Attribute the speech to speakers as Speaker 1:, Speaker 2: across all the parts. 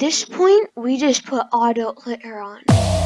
Speaker 1: at this point, we just put auto clicker on.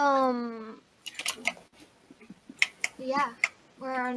Speaker 1: Um. Yeah. Where are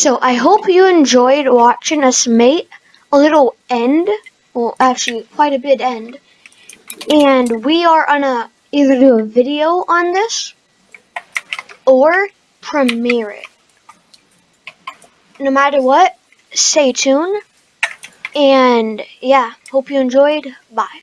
Speaker 1: So I hope you enjoyed watching us make a little end. Well, actually, quite a bit end. And we are gonna either do a video on this or premiere it. No matter what, stay tuned. And yeah, hope you enjoyed. Bye.